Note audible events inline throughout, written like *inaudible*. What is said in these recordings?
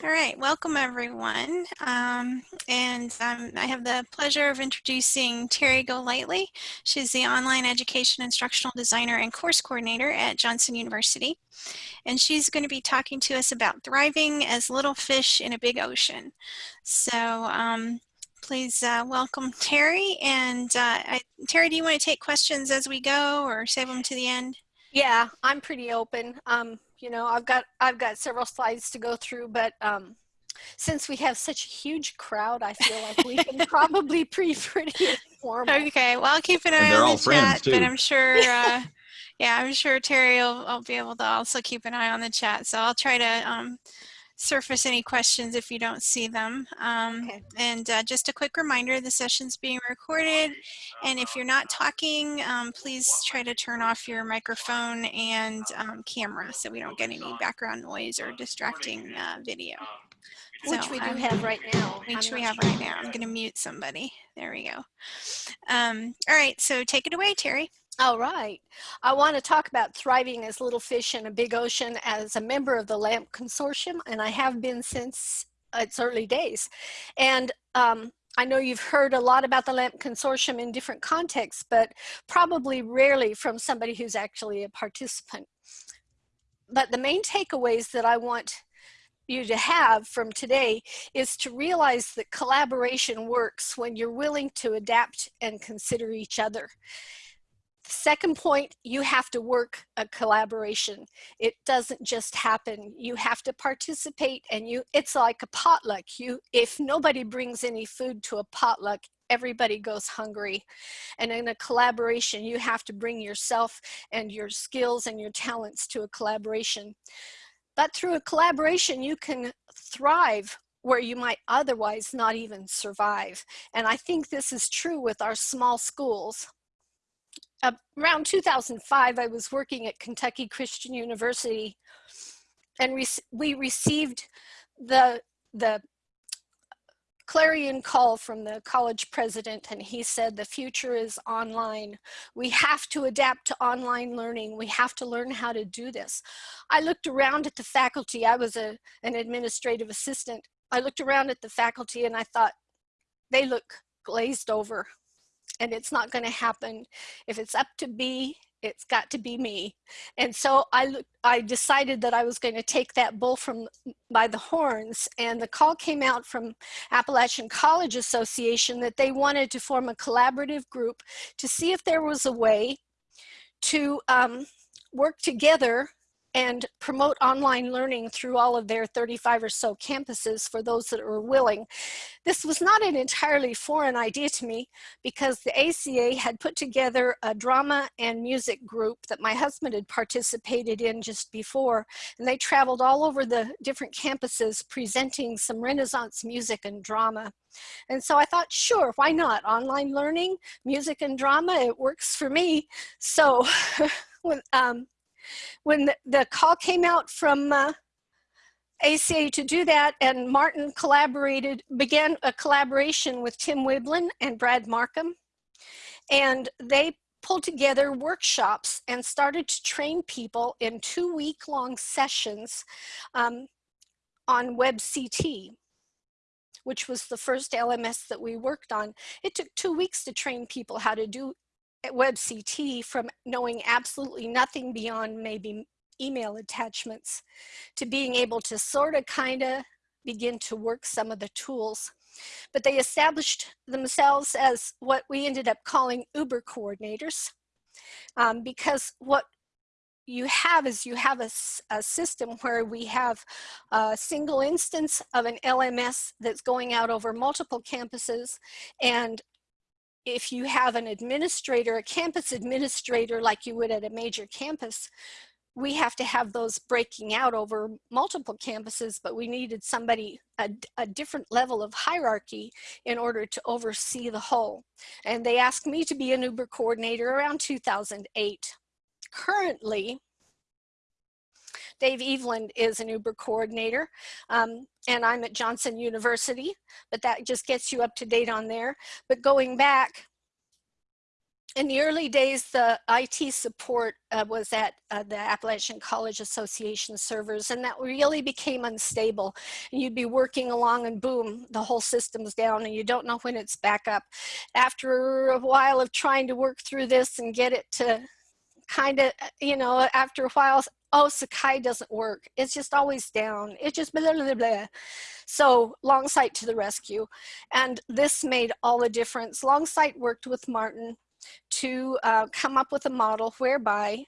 All right, welcome everyone. Um, and um, I have the pleasure of introducing Terry Golightly. She's the online education instructional designer and course coordinator at Johnson University. And she's going to be talking to us about thriving as little fish in a big ocean. So um, please uh, welcome Terry. And uh, I, Terry, do you want to take questions as we go or save them to the end? Yeah, I'm pretty open. Um, you know, I've got I've got several slides to go through, but um, since we have such a huge crowd, I feel like we can *laughs* probably be pretty informal. Okay, well, I'll keep an eye on the chat, but I'm sure, *laughs* uh, yeah, I'm sure Terry will, will be able to also keep an eye on the chat. So I'll try to um, surface any questions if you don't see them. Um, okay. And uh, just a quick reminder, the session's being recorded. And if you're not talking, um, please try to turn off your microphone and um, camera so we don't get any background noise or distracting uh, video. Which we do have right now. Which we have right now. I'm going to mute somebody. There we go. Um, all right, so take it away, Terry. All right. I want to talk about thriving as little fish in a big ocean as a member of the LAMP consortium, and I have been since its early days. And um, I know you've heard a lot about the LAMP consortium in different contexts, but probably rarely from somebody who's actually a participant. But the main takeaways that I want you to have from today is to realize that collaboration works when you're willing to adapt and consider each other. Second point, you have to work a collaboration. It doesn't just happen. You have to participate and you, it's like a potluck. You, if nobody brings any food to a potluck, everybody goes hungry. And in a collaboration, you have to bring yourself and your skills and your talents to a collaboration. But through a collaboration, you can thrive where you might otherwise not even survive. And I think this is true with our small schools around 2005, I was working at Kentucky Christian University and we, we received the, the clarion call from the college president and he said the future is online. We have to adapt to online learning. We have to learn how to do this. I looked around at the faculty. I was a, an administrative assistant. I looked around at the faculty and I thought, they look glazed over and it's not going to happen. If it's up to be, it's got to be me. And so I, I decided that I was going to take that bull from by the horns and the call came out from Appalachian College Association that they wanted to form a collaborative group to see if there was a way to um, work together and promote online learning through all of their 35 or so campuses for those that are willing. This was not an entirely foreign idea to me because the ACA had put together a drama and music group that my husband had participated in just before and they traveled all over the different campuses presenting some Renaissance music and drama. And so I thought, sure, why not? Online learning, music and drama, it works for me. So *laughs* um, when the, the call came out from uh, ACA to do that and Martin collaborated, began a collaboration with Tim Wiblin and Brad Markham. And they pulled together workshops and started to train people in two week long sessions um, on WebCT which was the first LMS that we worked on. It took two weeks to train people how to do WebCT from knowing absolutely nothing beyond maybe email attachments to being able to sort of kind of begin to work some of the tools. But they established themselves as what we ended up calling Uber coordinators um, because what you have is you have a, a, system where we have a single instance of an LMS that's going out over multiple campuses and if you have an administrator, a campus administrator like you would at a major campus, we have to have those breaking out over multiple campuses, but we needed somebody, a, a, different level of hierarchy in order to oversee the whole. And they asked me to be an Uber coordinator around 2008. Currently, Dave Eveland is an Uber coordinator, um, and I'm at Johnson University, but that just gets you up to date on there. But going back, in the early days, the IT support uh, was at uh, the Appalachian College Association servers, and that really became unstable. And you'd be working along and boom, the whole system's down and you don't know when it's back up. After a while of trying to work through this and get it to kind of, you know, after a while, oh, Sakai doesn't work. It's just always down. It just blah, blah, blah. So Longsight to the rescue. And this made all the difference. Longsight worked with Martin to uh, come up with a model whereby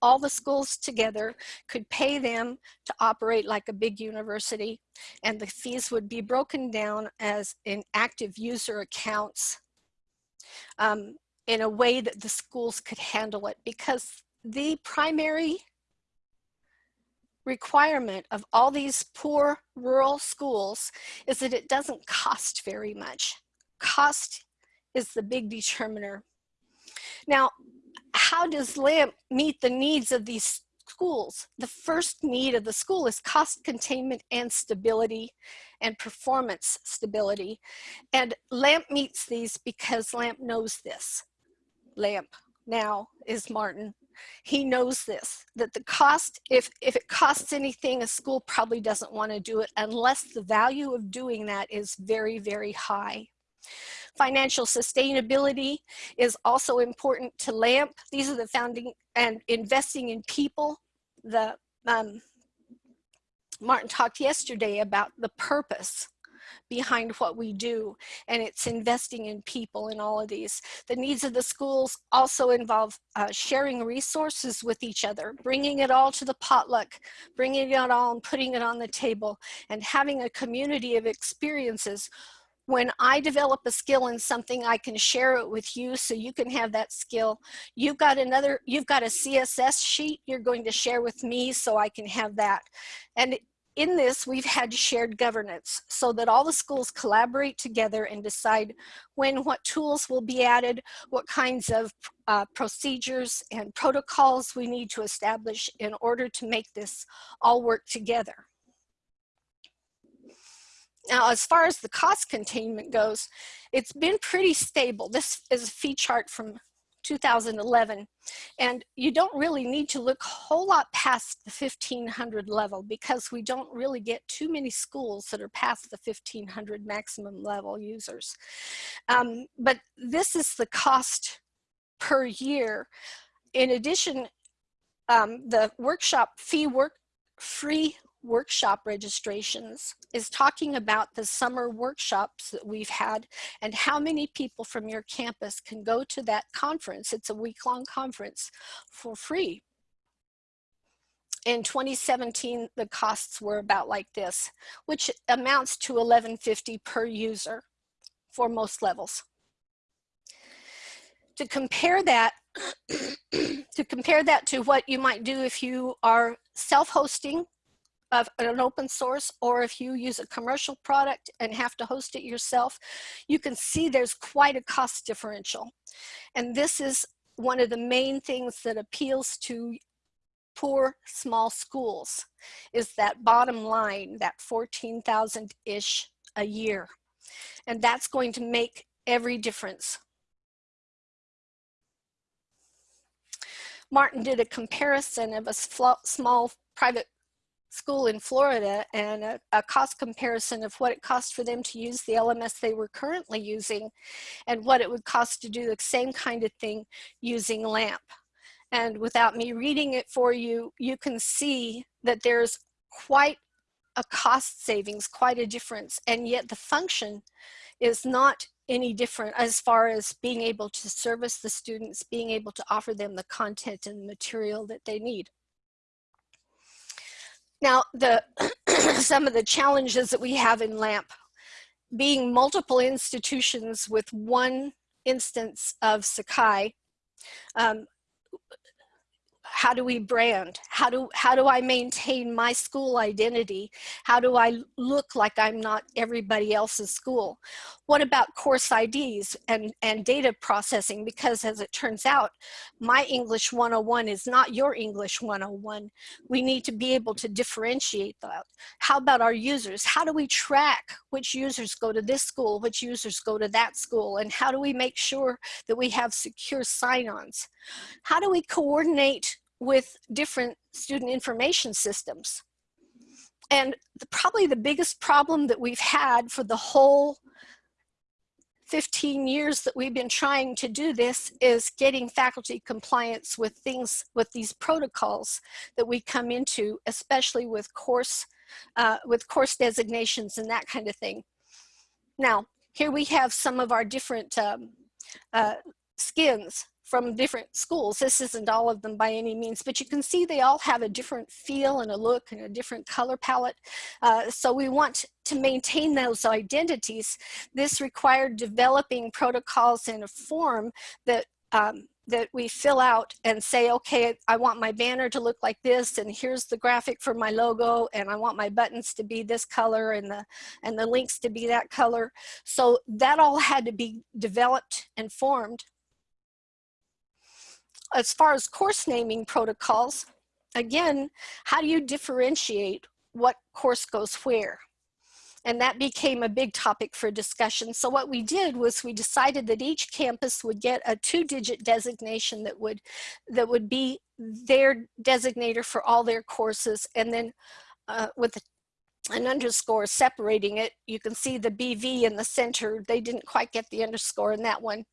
all the schools together could pay them to operate like a big university and the fees would be broken down as in active user accounts um, in a way that the schools could handle it because the primary requirement of all these poor rural schools is that it doesn't cost very much. Cost is the big determiner. Now, how does LAMP meet the needs of these schools? The first need of the school is cost containment and stability and performance stability. And LAMP meets these because LAMP knows this. LAMP now is Martin. He knows this, that the cost, if, if it costs anything, a school probably doesn't want to do it unless the value of doing that is very, very high. Financial sustainability is also important to LAMP. These are the founding and investing in people. The um, Martin talked yesterday about the purpose behind what we do and it's investing in people in all of these. The needs of the schools also involve uh, sharing resources with each other, bringing it all to the potluck, bringing it all and putting it on the table and having a community of experiences when I develop a skill in something, I can share it with you so you can have that skill. You've got another, you've got a CSS sheet you're going to share with me so I can have that. And in this, we've had shared governance so that all the schools collaborate together and decide when what tools will be added, what kinds of uh, procedures and protocols we need to establish in order to make this all work together. Now, as far as the cost containment goes, it's been pretty stable. This is a fee chart from 2011. And you don't really need to look a whole lot past the 1500 level because we don't really get too many schools that are past the 1500 maximum level users. Um, but this is the cost per year. In addition, um, the workshop fee work free workshop registrations is talking about the summer workshops that we've had and how many people from your campus can go to that conference. It's a week-long conference for free. In 2017, the costs were about like this, which amounts to 1150 per user for most levels. To compare that, *clears throat* to compare that to what you might do if you are self-hosting of an open source or if you use a commercial product and have to host it yourself, you can see there's quite a cost differential. And this is one of the main things that appeals to poor small schools is that bottom line, that 14,000-ish a year. And that's going to make every difference. Martin did a comparison of a small private school in Florida and a, a, cost comparison of what it cost for them to use the LMS they were currently using and what it would cost to do the same kind of thing using LAMP. And without me reading it for you, you can see that there's quite a cost savings, quite a difference, and yet the function is not any different as far as being able to service the students, being able to offer them the content and material that they need. Now, the *clears throat* some of the challenges that we have in LAMP, being multiple institutions with one instance of Sakai, um, how do we brand? How do, how do I maintain my school identity? How do I look like I'm not everybody else's school? What about course IDs and, and data processing? Because as it turns out, my English 101 is not your English 101. We need to be able to differentiate that. How about our users? How do we track which users go to this school, which users go to that school? And how do we make sure that we have secure sign-ons? How do we coordinate with different student information systems. And the, probably the biggest problem that we've had for the whole 15 years that we've been trying to do this is getting faculty compliance with things, with these protocols that we come into, especially with course, uh, with course designations and that kind of thing. Now, here we have some of our different um, uh, skins from different schools. This isn't all of them by any means, but you can see they all have a different feel and a look and a different color palette. Uh, so we want to maintain those identities. This required developing protocols in a form that um, that we fill out and say, okay, I want my banner to look like this, and here's the graphic for my logo, and I want my buttons to be this color and the, and the links to be that color. So that all had to be developed and formed as far as course naming protocols, again, how do you differentiate what course goes where? And that became a big topic for discussion. So what we did was we decided that each campus would get a two-digit designation that would, that would be their designator for all their courses. And then uh, with an underscore separating it, you can see the BV in the center. They didn't quite get the underscore in that one.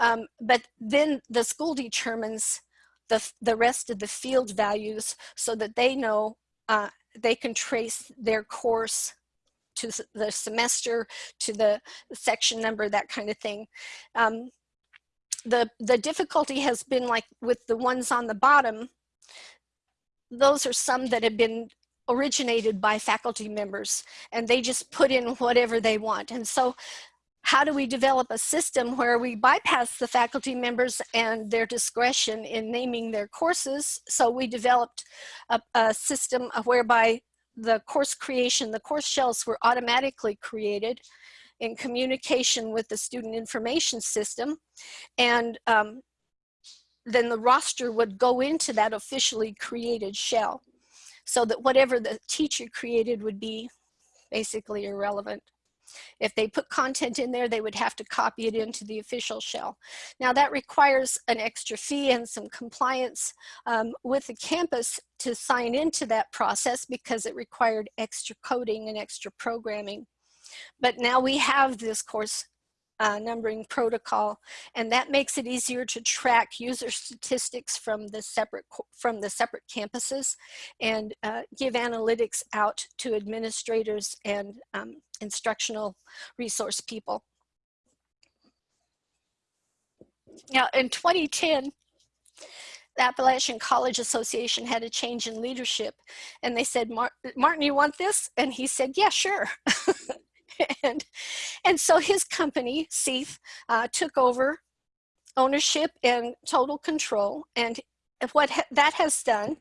Um, but then the school determines the, the rest of the field values so that they know uh, they can trace their course to the semester, to the section number, that kind of thing. Um, the, the difficulty has been like with the ones on the bottom, those are some that have been originated by faculty members and they just put in whatever they want. And so how do we develop a system where we bypass the faculty members and their discretion in naming their courses? So we developed a, a system whereby the course creation, the course shells were automatically created in communication with the student information system. And um, then the roster would go into that officially created shell so that whatever the teacher created would be basically irrelevant. If they put content in there, they would have to copy it into the official shell. Now that requires an extra fee and some compliance um, with the campus to sign into that process because it required extra coding and extra programming. But now we have this course uh, numbering protocol, and that makes it easier to track user statistics from the separate from the separate campuses, and uh, give analytics out to administrators and um, instructional resource people. Now, in 2010, the Appalachian College Association had a change in leadership, and they said, Martin, you want this? And he said, yeah, sure. *laughs* and, and so his company, CEIF, uh, took over ownership and total control. And what ha that has done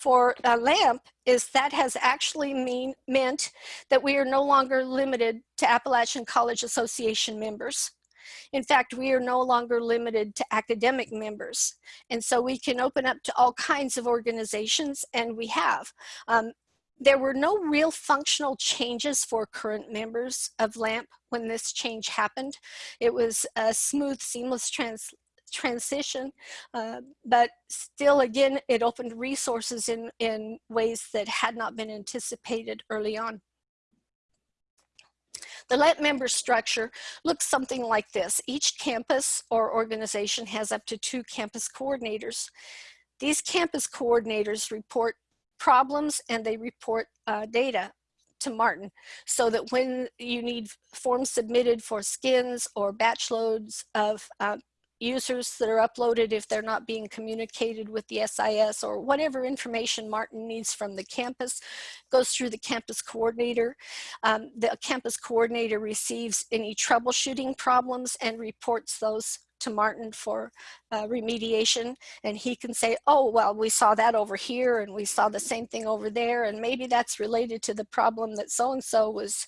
for a LAMP is that has actually mean, meant that we are no longer limited to Appalachian College Association members. In fact, we are no longer limited to academic members. And so we can open up to all kinds of organizations and we have. Um, there were no real functional changes for current members of LAMP when this change happened. It was a smooth, seamless trans transition, uh, but still again, it opened resources in, in ways that had not been anticipated early on. The LAMP member structure looks something like this. Each campus or organization has up to two campus coordinators. These campus coordinators report problems and they report uh, data to Martin so that when you need forms submitted for skins or batch loads of uh, users that are uploaded if they're not being communicated with the SIS or whatever information Martin needs from the campus goes through the campus coordinator. Um, the campus coordinator receives any troubleshooting problems and reports those to Martin for uh, remediation and he can say, oh, well, we saw that over here and we saw the same thing over there. And maybe that's related to the problem that so-and-so was,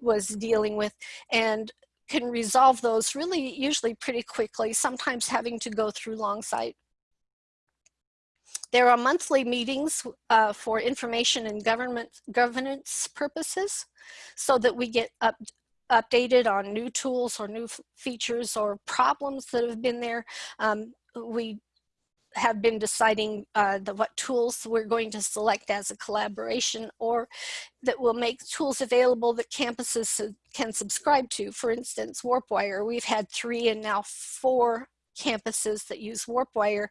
was dealing with and can resolve those really usually pretty quickly, sometimes having to go through Longsight. There are monthly meetings uh, for information and government governance purposes so that we get up, updated on new tools or new features or problems that have been there. Um, we have been deciding uh, the, what tools we're going to select as a collaboration or that will make tools available that campuses can subscribe to. For instance, WarpWire, we've had three and now four campuses that use WarpWire,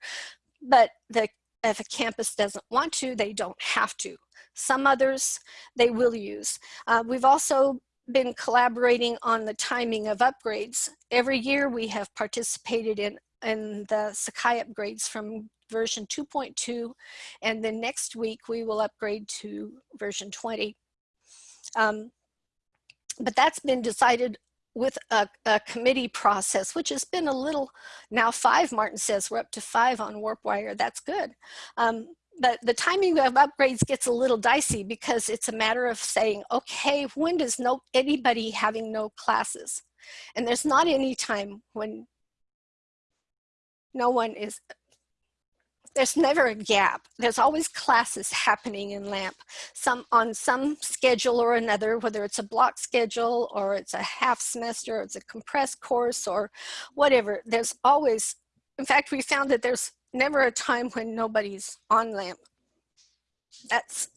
but the if a campus doesn't want to, they don't have to. Some others they will use. Uh, we've also been collaborating on the timing of upgrades. Every year we have participated in, in the Sakai upgrades from version 2.2 and then next week we will upgrade to version 20. Um, but that's been decided with a, a, committee process, which has been a little, now five, Martin says, we're up to five on WarpWire, that's good. Um, but the timing of upgrades gets a little dicey because it's a matter of saying, okay, when does no anybody having no classes? And there's not any time when no one is there's never a gap. There's always classes happening in LAMP, some on some schedule or another, whether it's a block schedule or it's a half semester, or it's a compressed course or whatever. There's always, in fact, we found that there's never a time when nobody's on LAMP. That's,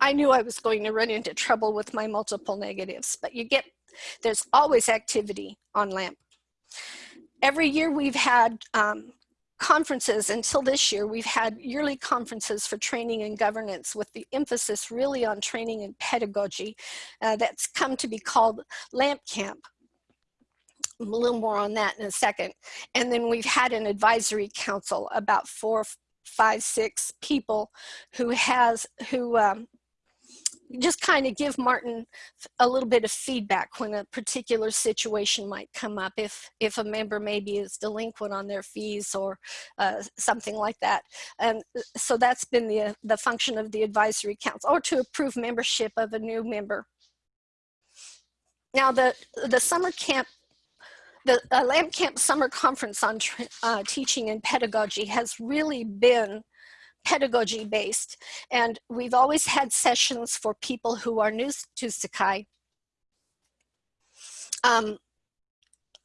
I knew I was going to run into trouble with my multiple negatives, but you get, there's always activity on LAMP. Every year we've had um, conferences until this year we've had yearly conferences for training and governance with the emphasis really on training and pedagogy uh, that's come to be called lamp camp. A little more on that in a second. And then we've had an advisory council about four five six people who has who um, just kind of give Martin a little bit of feedback when a particular situation might come up if if a member maybe is delinquent on their fees or uh, something like that. And so that's been the the function of the advisory council or to approve membership of a new member. Now the the summer camp the uh, LAMP Camp Summer Conference on uh, Teaching and Pedagogy has really been pedagogy based. And we've always had sessions for people who are new to Sakai um,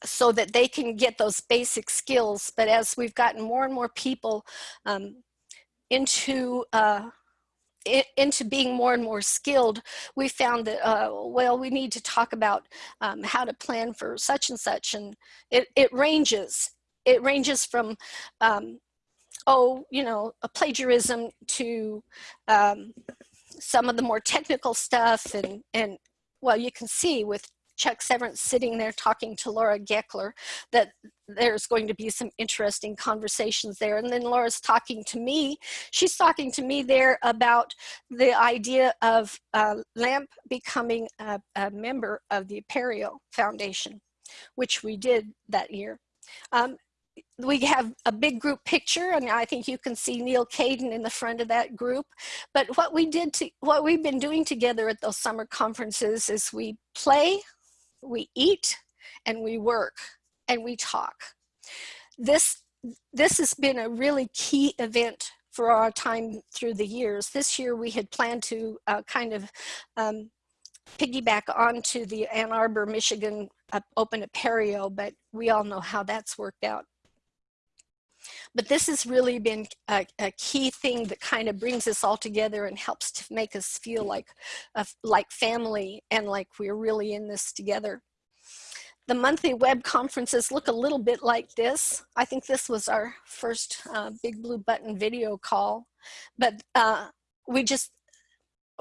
so that they can get those basic skills. But as we've gotten more and more people um, into uh, into being more and more skilled, we found that, uh, well, we need to talk about um, how to plan for such and such. And it, it ranges. It ranges from um, oh, you know, a plagiarism to um, some of the more technical stuff and, and well, you can see with Chuck Severance sitting there talking to Laura Gekeler that there's going to be some interesting conversations there. And then Laura's talking to me. She's talking to me there about the idea of uh, LAMP becoming a, a, member of the Apereo Foundation, which we did that year. Um, we have a big group picture and I think you can see Neal Caidin in the front of that group. But what we did to, what we've been doing together at those summer conferences is we play, we eat, and we work, and we talk. This, this has been a really key event for our time through the years. This year we had planned to uh, kind of um, piggyback onto the Ann Arbor, Michigan uh, Open Apereo, but we all know how that's worked out. But this has really been a, a, key thing that kind of brings us all together and helps to make us feel like, like family and like we're really in this together. The monthly web conferences look a little bit like this. I think this was our first uh, big blue button video call, but uh, we just,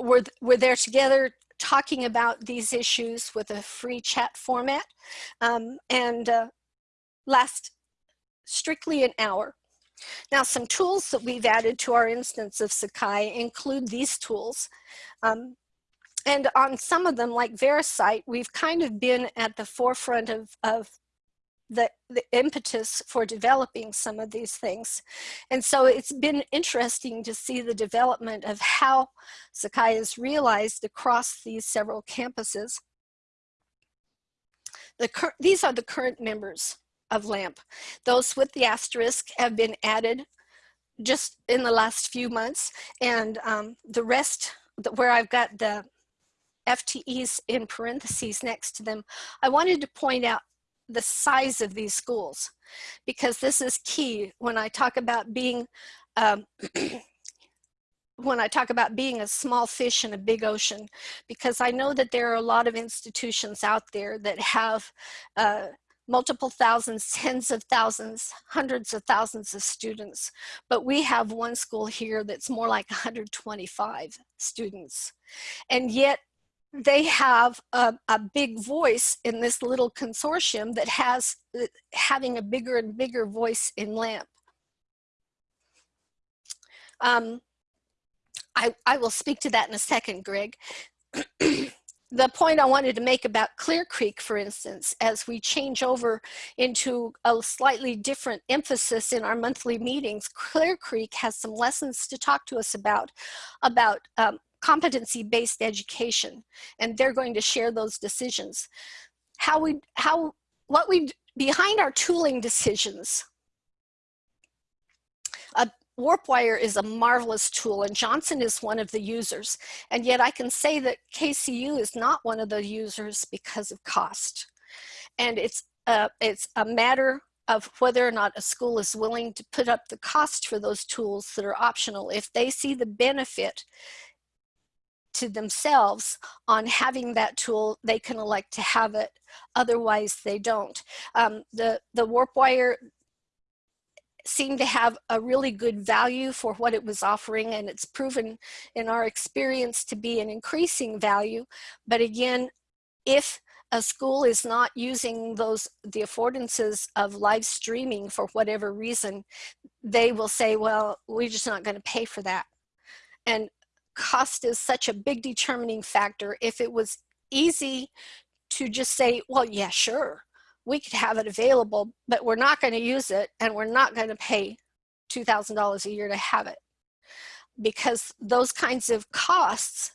we're, we're there together talking about these issues with a free chat format. Um, and uh, last strictly an hour. Now some tools that we've added to our instance of Sakai include these tools. Um, and on some of them like VeriCite, we've kind of been at the forefront of, of the, the impetus for developing some of these things. And so it's been interesting to see the development of how Sakai is realized across these several campuses. The these are the current members of LAMP. Those with the asterisk have been added just in the last few months and um, the rest where I've got the FTEs in parentheses next to them, I wanted to point out the size of these schools because this is key when I talk about being um, *clears throat* when I talk about being a small fish in a big ocean because I know that there are a lot of institutions out there that have uh, multiple thousands, *laughs* tens of thousands, hundreds of thousands of students. But we have one school here that's more like 125 students. And yet they have a, a, big voice in this little consortium that has uh, having a bigger and bigger voice in LAMP. Um, I, I will speak to that in a second, Greg. *clears throat* the point I wanted to make about Clear Creek, for instance, as we change over into a slightly different emphasis in our monthly meetings, Clear Creek has some lessons to talk to us about, about um, competency-based education, and they're going to share those decisions. How we, how, what we, behind our tooling decisions, WarpWire is a marvelous tool and Johnson is one of the users. And yet I can say that KCU is not one of the users because of cost. And it's a, it's a matter of whether or not a school is willing to put up the cost for those tools that are optional. If they see the benefit to themselves on having that tool, they can elect to have it. Otherwise, they don't. Um, the, the WarpWire seemed to have a really good value for what it was offering and it's proven in our experience to be an increasing value. But again, if a school is not using those the affordances of live streaming for whatever reason, they will say, well, we're just not going to pay for that. And cost is such a big determining factor. If it was easy to just say, well, yeah, sure, we could have it available, but we're not going to use it and we're not going to pay $2,000 a year to have it. Because those kinds of costs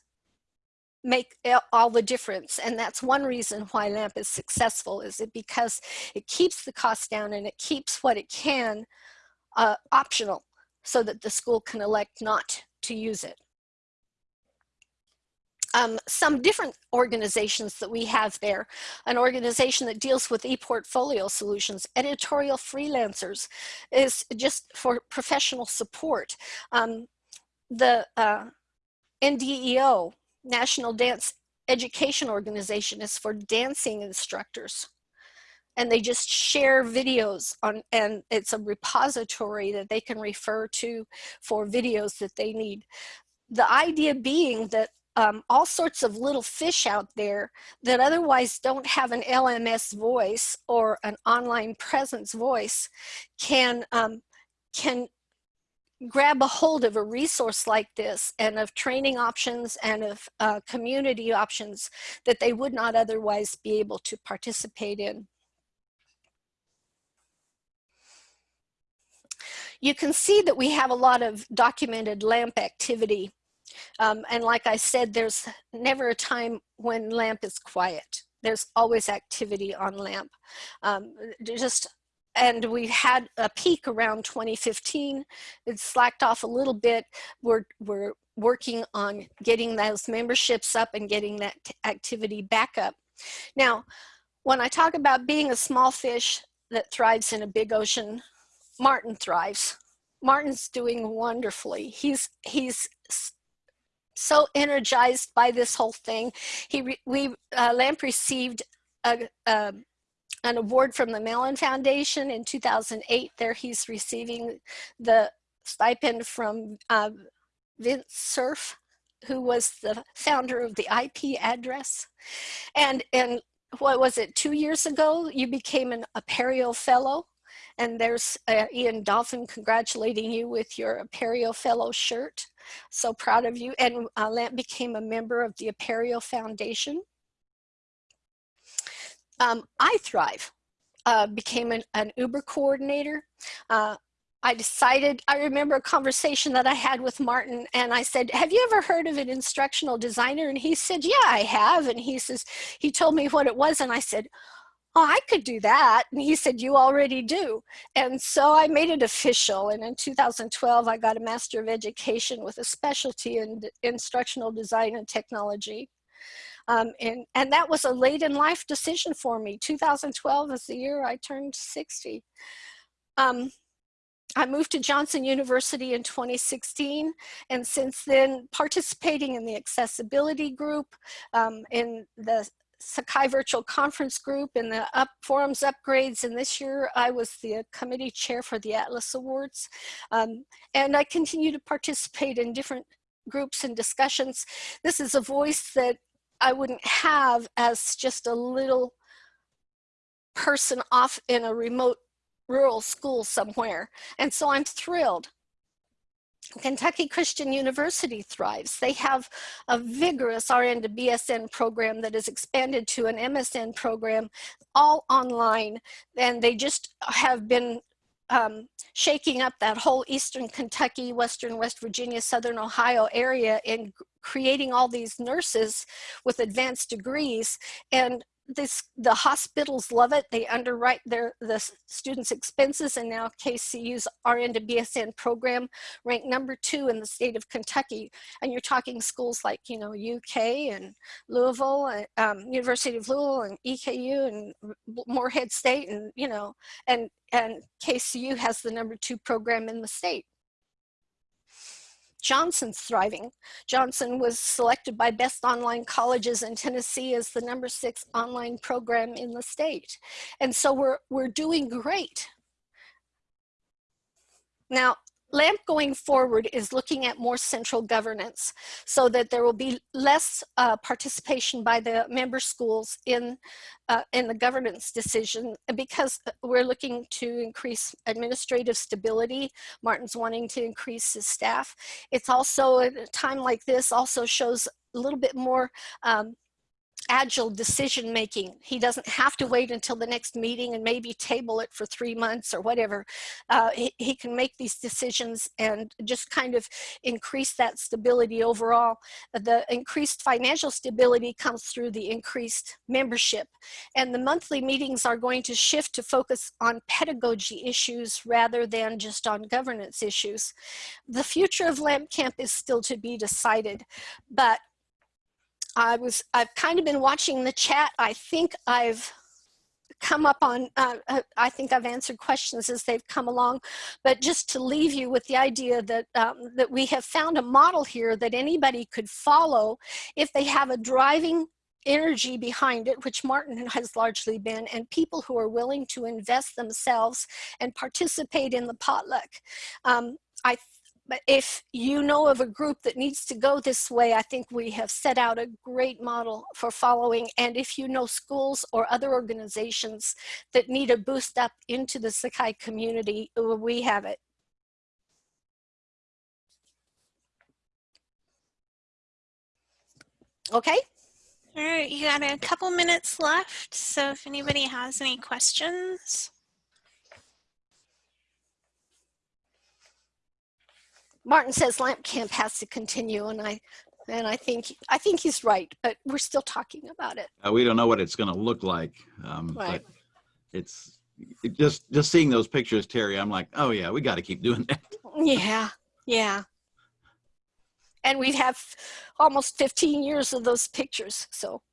make all the difference. And that's one reason why LAMP is successful is it because it keeps the cost down and it keeps what it can uh, optional so that the school can elect not to use it um, some different organizations that we have there. An organization that deals with e-portfolio solutions, editorial freelancers is just for professional support. Um, the uh, NDEO, National Dance Education Organization is for dancing instructors and they just share videos on and it's a repository that they can refer to for videos that they need the idea being that um, all sorts of little fish out there that otherwise don't have an LMS voice or an online presence voice can, um, can grab a hold of a resource like this and of training options and of uh, community options that they would not otherwise be able to participate in. You can see that we have a lot of documented LAMP activity um, and like I said, there's never a time when LAMP is quiet. There's always activity on LAMP. Um, just and we had a peak around 2015. It slacked off a little bit. We're, we're working on getting those memberships up and getting that activity back up. Now, when I talk about being a small fish that thrives in a big ocean, Martin thrives. Martin's doing wonderfully. He's, he's so energized by this whole thing. He we uh, Lamp received a, a, an award from the Mellon Foundation in 2008. There he's receiving the stipend from uh, Vint Cerf, who was the founder of the IP address. And, and what was it, two years ago, you became an Apereo Fellow. And there's uh, Ian Dolphin congratulating you with your Apereo Fellow shirt. So proud of you. And uh, Lamp became a member of the Apereo Foundation. Um, I thrive. uh, became an, an, Uber coordinator. Uh, I decided, I remember a conversation that I had with Martin and I said, have you ever heard of an instructional designer? And he said, yeah, I have. And he says, he told me what it was. And I said, oh, I could do that. And he said, you already do. And so I made it official. And in 2012, I got a Master of Education with a specialty in instructional design and technology. Um, and, and that was a late in life decision for me. 2012 is the year I turned 60. Um, I moved to Johnson University in 2016, and since then participating in the accessibility group, um, in the Sakai Virtual Conference Group, in the up forums upgrades, and this year I was the committee chair for the Atlas Awards. Um, and I continue to participate in different groups and discussions. This is a voice that I wouldn't have as just a little person off in a remote rural school somewhere. And so I'm thrilled. Kentucky Christian University thrives. They have a vigorous RN to BSN program that has expanded to an MSN program, all online. And they just have been um, shaking up that whole Eastern Kentucky, Western West Virginia, Southern Ohio area in creating all these nurses with advanced degrees. And this the hospitals love it. They underwrite their the students expenses and now KCU's RN to BSN program ranked number two in the state of Kentucky. And you're talking schools like you know UK and Louisville um, University of Louisville and EKU and Morehead State and you know and and KCU has the number two program in the state Johnson's thriving. Johnson was selected by Best Online Colleges in Tennessee as the number six online program in the state. And so we're, we're doing great. Now, LAMP going forward is looking at more central governance so that there will be less uh, participation by the member schools in, uh, in the governance decision because we're looking to increase administrative stability. Martin's wanting to increase his staff. It's also at a time like this also shows a little bit more um, agile decision making. He doesn't have to wait until the next meeting and maybe table it for three months or whatever. Uh, he, he, can make these decisions and just kind of increase that stability overall. The increased financial stability comes through the increased membership. And the monthly meetings are going to shift to focus on pedagogy issues rather than just on governance issues. The future of LAMP Camp is still to be decided, but I was, I've kind of been watching the chat. I think I've come up on, uh, uh, I think I've answered questions as they've come along, but just to leave you with the idea that, um, that we have found a model here that anybody could follow if they have a driving energy behind it, which Martin has largely been, and people who are willing to invest themselves and participate in the potluck. Um, I but if you know of a group that needs to go this way, I think we have set out a great model for following. And if you know schools or other organizations that need a boost up into the Sakai community, we have it. Okay. All right, you got a couple minutes left. So if anybody has any questions. Martin says Lamp Camp has to continue, and I and I think I think he's right, but we're still talking about it. Uh, we don't know what it's going to look like, um, right. but it's it just just seeing those pictures, Terry. I'm like, oh yeah, we got to keep doing that. *laughs* Yeah, yeah. And we have almost 15 years of those pictures, so.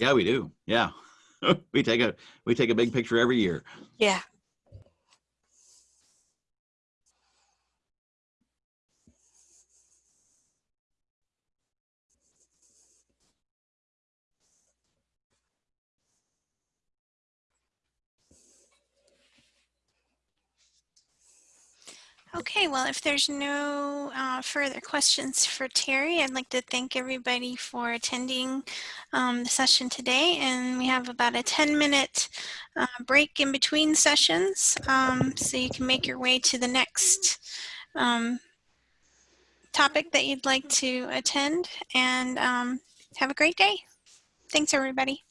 Yeah, we do. Yeah, *laughs* we take a we take a big picture every year. Yeah. Okay, well, if there's no uh, further questions for Terry, I'd like to thank everybody for attending um, the session today. And we have about a 10 minute uh, break in between sessions. Um, so you can make your way to the next um, topic that you'd like to attend and um, have a great day. Thanks, everybody.